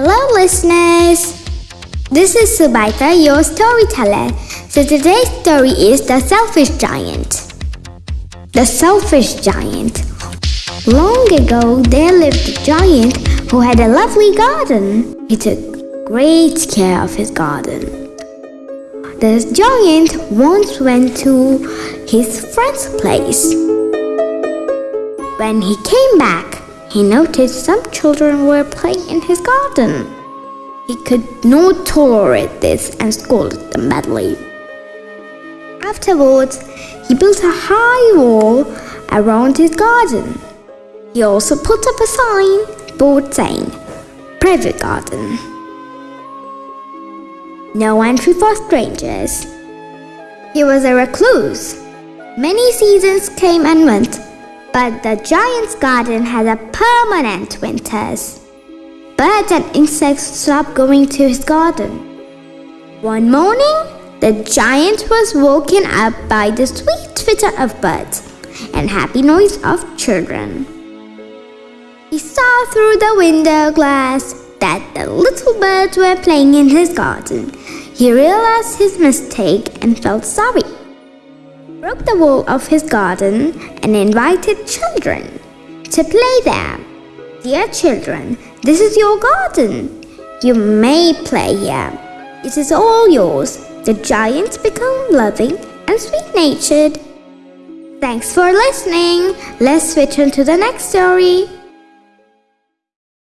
Hello, listeners. This is Subaita, your storyteller. So today's story is The Selfish Giant. The Selfish Giant. Long ago, there lived a giant who had a lovely garden. He took great care of his garden. The giant once went to his friend's place. When he came back, he noticed some children were playing in his garden. He could not tolerate this and scolded them badly. Afterwards, he built a high wall around his garden. He also put up a sign board saying, Private Garden. No entry for strangers. He was a recluse. Many seasons came and went, but the giant's garden had a permanent winters. Birds and insects stopped going to his garden. One morning, the giant was woken up by the sweet twitter of birds and happy noise of children. He saw through the window glass that the little birds were playing in his garden. He realized his mistake and felt sorry. Broke the wall of his garden and invited children to play there. Dear children, this is your garden. You may play here. It is all yours. The giants become loving and sweet natured. Thanks for listening. Let's switch on to the next story.